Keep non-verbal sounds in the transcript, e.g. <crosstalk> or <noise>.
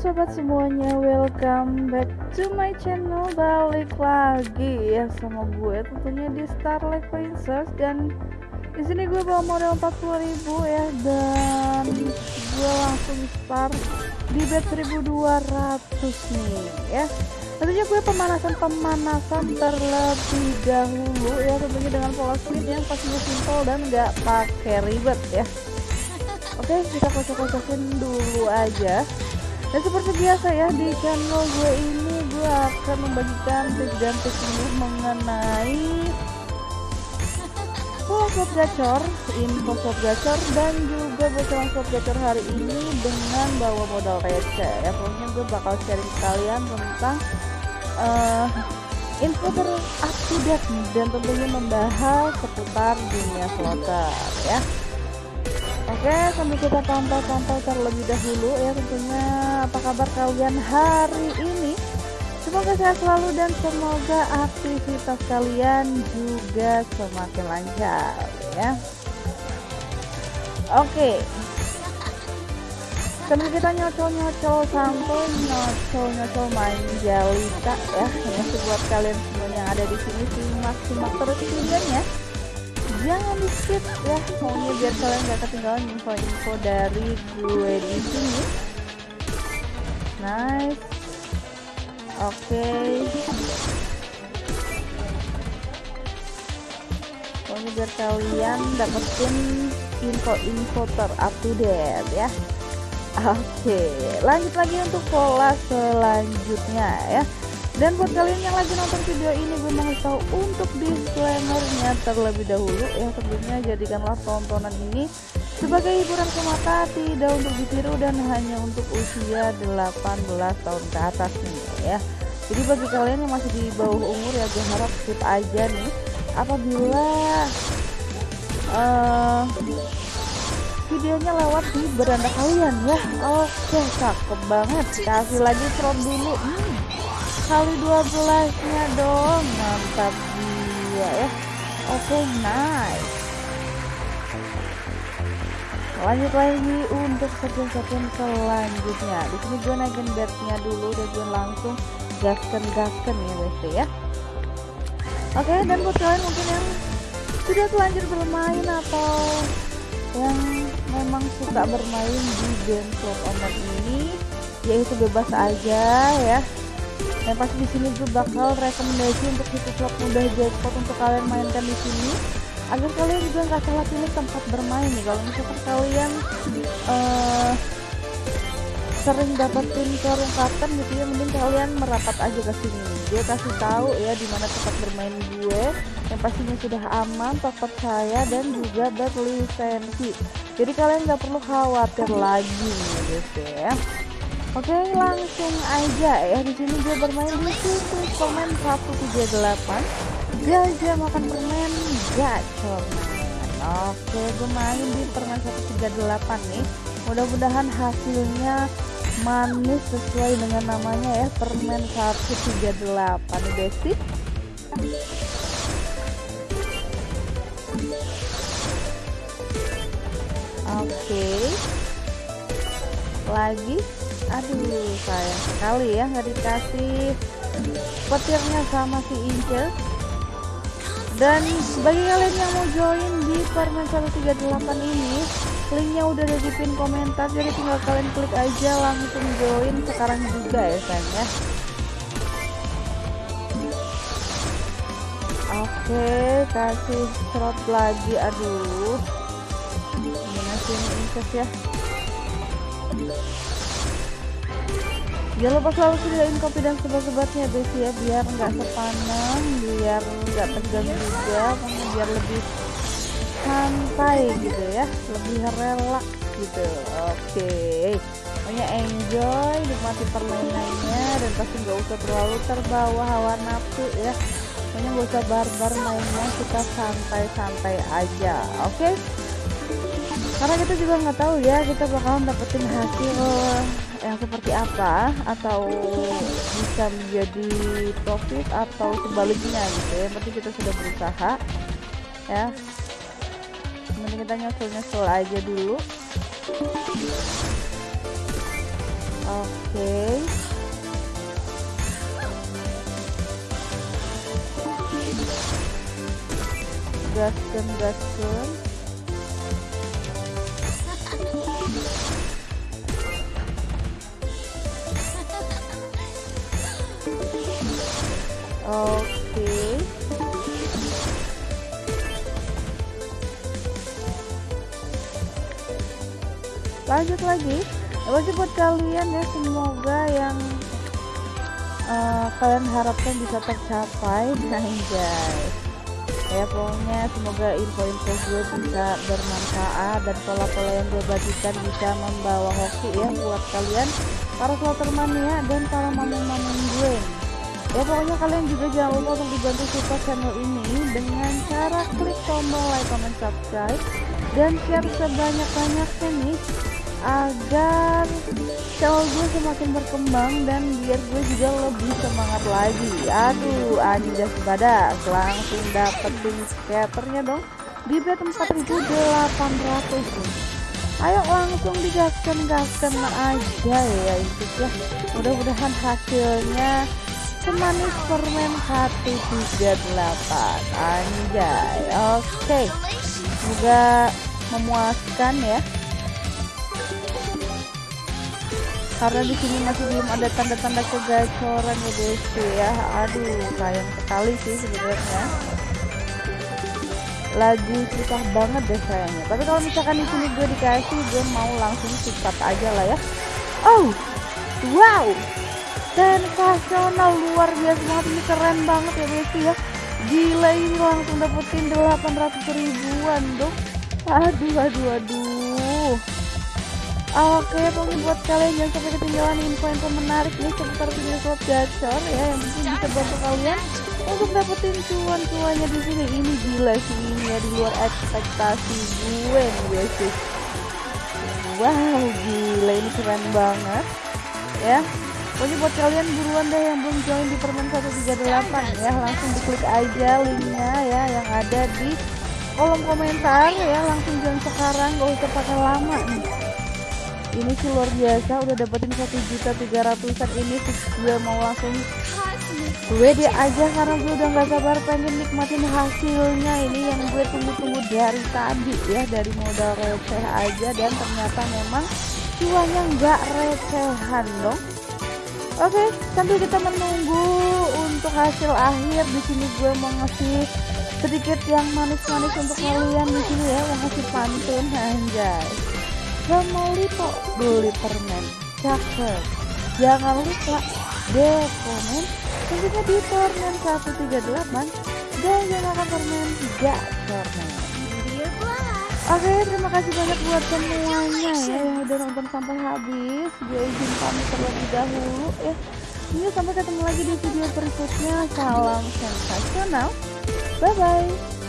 sobat semuanya, welcome back to my channel. Balik lagi ya sama gue tentunya di Starlight Princess. Dan di sini gue bawa modal 40.000 ya Dan gue langsung start di bet 1200 nih ya. Tentunya gue pemanasan-pemanasan terlebih dahulu ya Tentunya dengan pola spin yang pastinya simple dan gak pakai ribet ya. Oke kita kocok-kocokin dulu aja dan seperti biasa ya di channel gue ini gue akan membagikan tips dan teknik mengenai slot gacor, info slot gacor dan juga bocoran slot gacor hari ini dengan bawa modal receh ya pokoknya gue bakal sharing kalian tentang uh, info terupdate dan tentunya membahas seputar dunia slotter ya Oke, sambil kita pantau-pantau terlebih dahulu ya tentunya apa kabar kalian hari ini. Semoga sehat selalu dan semoga aktivitas kalian juga semakin lancar ya. Oke. Sambil kita nyocol-nyocol sampai nyocol-nyocol main jalita ya. Ini buat kalian semua yang ada di sini simak-simak terus videonya jangan di skip ya pokoknya biar kalian gak ketinggalan info-info dari gue di sini nice oke okay. pokoknya biar kalian dapetin info-info terupdate ya oke okay. lanjut lagi untuk pola selanjutnya ya dan buat kalian yang lagi nonton video ini gue mau tahu untuk disclaimernya terlebih dahulu. Yang sebelumnya jadikanlah tontonan ini sebagai hiburan semata tidak untuk ditiru dan hanya untuk usia 18 tahun ke atas nih ya. Jadi bagi kalian yang masih di bawah umur ya gue harap skip aja nih. Apabila uh, videonya lewat di beranda kalian ya. Oke cakep banget. Kasih lagi slot dulu. Hmm kali 12 nya dong. Mantap dia ya. Oke okay, nice. Lanjut lagi untuk sekuen-sekuen selanjutnya. Di sini gue naikin bednya dulu dan gue langsung gasken gasken ya guys ya. Oke okay, dan buat kalian mungkin yang sudah telanjur bermain atau yang memang suka bermain di game slot online ini yaitu bebas aja ya dan pasti di sini gue bakal rekomendasi untuk situs slot mudah jackpot untuk kalian mainkan di sini. Agar kalian juga nggak salah pilih tempat bermain nih. Kalau misalkan kalian uh, sering dapetin karung gitu ya mending kalian merapat aja ke sini. Gue kasih tahu ya di mana tempat bermain gue yang pastinya sudah aman terpercaya dan juga berlisensi jadi kalian nggak perlu khawatir lagi guys ya Oke langsung aja ya. Di sini gue bermain di situ. Komen 138 gajah makan permen gacor Oke gue main di permen 138 nih. Mudah-mudahan hasilnya manis sesuai dengan namanya ya permen 138 nih basic Oke. Lagi aduh sayang sekali ya nggak dikasih petirnya sama si Ince dan bagi kalian yang mau join di Permen 138 ini linknya udah ada di pin komentar jadi tinggal kalian klik aja langsung join sekarang juga ya sayang ya. Oke kasih slot lagi aduh. Gimana sih ini ya jangan lupa selalu sediain kopi dan sebat-sebatnya guys ya biar nggak sepanang biar nggak tegang juga biar lebih santai gitu ya lebih relax gitu. Oke. Pokoknya enjoy nikmati permainannya dan pasti nggak usah terlalu terbawa hawa nafsu ya. Pokoknya nggak usah barbar mainnya kita santai-santai aja. Oke? okay? Karena kita juga nggak tahu ya kita bakalan dapetin hasil yang seperti apa atau bisa menjadi profit atau sebaliknya gitu. Ya penting kita sudah berusaha ya. Mending kita nyusul nyusul aja dulu. Oke. Gaskan gaskan oke. Lanjut lagi. Apa buat kalian ya? Semoga yang uh, kalian harapkan bisa tercapai. <laughs> Nah guys. Ya pokoknya semoga info-info gue bisa bermanfaat dan pola-pola yang gue bagikan bisa membawa hoki ya buat kalian para slotermania dan para mamang-mamang gue ya pokoknya kalian juga jangan lupa untuk dibantu support channel ini dengan cara klik tombol like, comment, subscribe dan share sebanyak-banyaknya nih agar channel gue semakin berkembang dan biar gue juga lebih semangat lagi. Aduh anjas badas langsung dapetin skaternya dong di bet 4800 ayo langsung digaskan gaskan aja ya itu ya mudah-mudahan hasilnya semanis permen hati 38 anjay oke. Okay. semoga memuaskan ya. Karena di sini masih belum ada tanda-tanda kegacoran ya guys ya. Aduh sayang sekali sih sebenarnya. Lagi susah banget deh sayangnya. Tapi kalau misalkan di sini gue dikasih gue mau langsung cepat aja lah ya. Oh wow sensasional luar biasa banget ini keren banget ya guys ya gila ini langsung dapetin 800 ribuan dong aduh aduh aduh Oke, pokoknya buat kalian jangan sampai ketinggalan info-info menarik nih seputar video slot gacor ya yang mungkin bisa bantu kalian untuk dapetin cuan-cuannya di sini. Ini gila sih ini ya di luar ekspektasi gue nih guys. Wow, gila ini keren banget ya. Pokoknya buat kalian buruan deh yang belum join di permen 138 ya langsung diklik aja linknya ya yang ada di kolom komentar ya langsung join sekarang gak usah pakai lama nih. Ini sih luar biasa udah dapetin satu juta tiga ratusan ini gue mau langsung. Gue dia aja karena gue udah nggak sabar pengen nikmatin hasilnya ini yang gue tunggu-tunggu dari tadi ya dari modal receh aja dan ternyata memang cuannya nggak recehan dong oke sambil kita menunggu untuk hasil akhir di sini gue mau ngasih sedikit yang manis-manis untuk kalian di sini ya mau ngasih pantun anjay. Semolito beli permen. Cakep. Jangan lupa deh komen tentunya di permen 138 dan jangan lupa permen 3 permen Oke terima kasih banyak buat semuanya ya yang udah nonton sampai habis. Gue izin pamit terlebih dahulu ya. Ini sampai ketemu lagi di video berikutnya. Salam sensasional. Bye bye